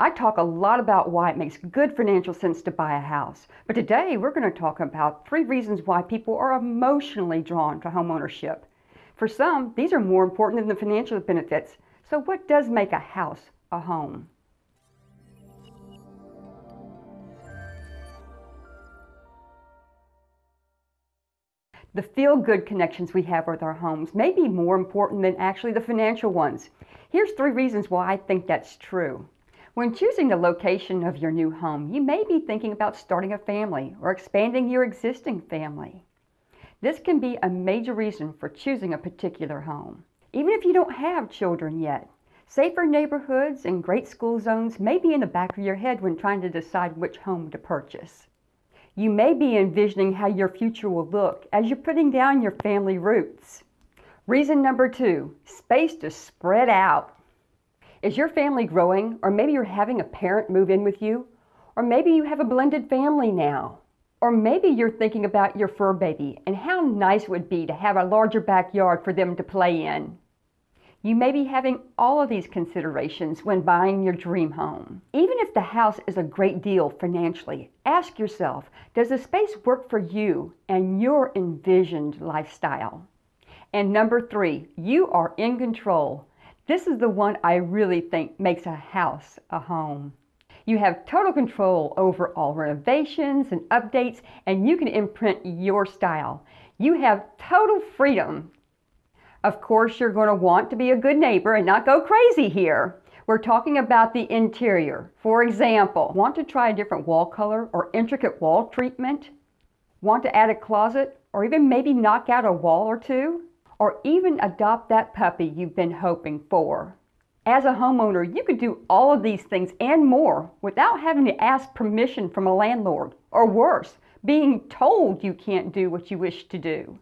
I talk a lot about why it makes good financial sense to buy a house, but today we're going to talk about three reasons why people are emotionally drawn to homeownership. For some, these are more important than the financial benefits. So what does make a house a home? The feel-good connections we have with our homes may be more important than actually the financial ones. Here's three reasons why I think that's true. When choosing the location of your new home, you may be thinking about starting a family or expanding your existing family. This can be a major reason for choosing a particular home. Even if you don't have children yet, safer neighborhoods and great school zones may be in the back of your head when trying to decide which home to purchase. You may be envisioning how your future will look as you're putting down your family roots. Reason number two, space to spread out. Is your family growing or maybe you're having a parent move in with you? Or maybe you have a blended family now. Or maybe you're thinking about your fur baby and how nice it would be to have a larger backyard for them to play in. You may be having all of these considerations when buying your dream home. Even if the house is a great deal financially, ask yourself, does the space work for you and your envisioned lifestyle? And number three, you are in control. This is the one I really think makes a house a home. You have total control over all renovations and updates, and you can imprint your style. You have total freedom of course, you're going to want to be a good neighbor and not go crazy here. We're talking about the interior. For example, want to try a different wall color or intricate wall treatment? Want to add a closet or even maybe knock out a wall or two? Or even adopt that puppy you've been hoping for? As a homeowner, you could do all of these things and more without having to ask permission from a landlord, or worse, being told you can't do what you wish to do.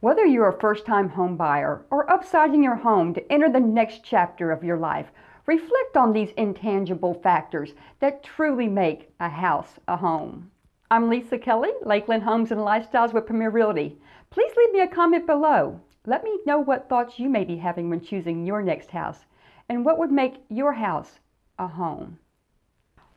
Whether you're a first-time home buyer or upsizing your home to enter the next chapter of your life, reflect on these intangible factors that truly make a house a home. I'm Lisa Kelly, Lakeland Homes and Lifestyles with Premier Realty. Please leave me a comment below. Let me know what thoughts you may be having when choosing your next house and what would make your house a home.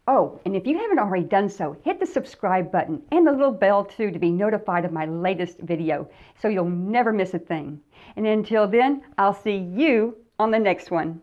Oh, and if you haven't already done so, hit the subscribe button and the little bell too to be notified of my latest video so you'll never miss a thing. And until then, I'll see you on the next one.